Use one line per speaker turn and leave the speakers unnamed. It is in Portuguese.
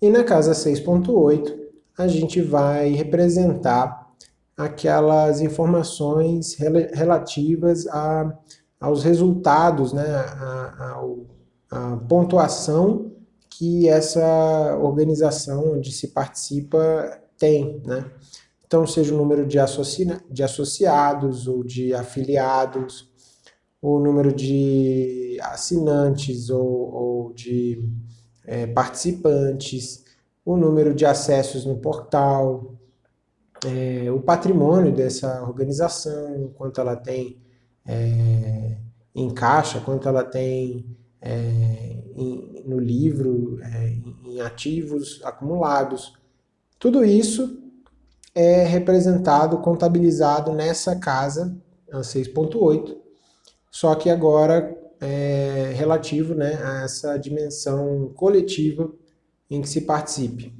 E na casa 6.8, a gente vai representar aquelas informações relativas a, aos resultados, né, a, a, a pontuação que essa organização onde se participa tem, né? Então, seja o número de, associ... de associados ou de afiliados, o número de assinantes ou, ou de é, participantes, o número de acessos no portal, é, o patrimônio dessa organização, quanto ela tem é, em caixa, quanto ela tem é, em, no livro, é, em ativos acumulados. Tudo isso é representado, contabilizado nessa casa, a 6.8, só que agora é relativo né, a essa dimensão coletiva em que se participe.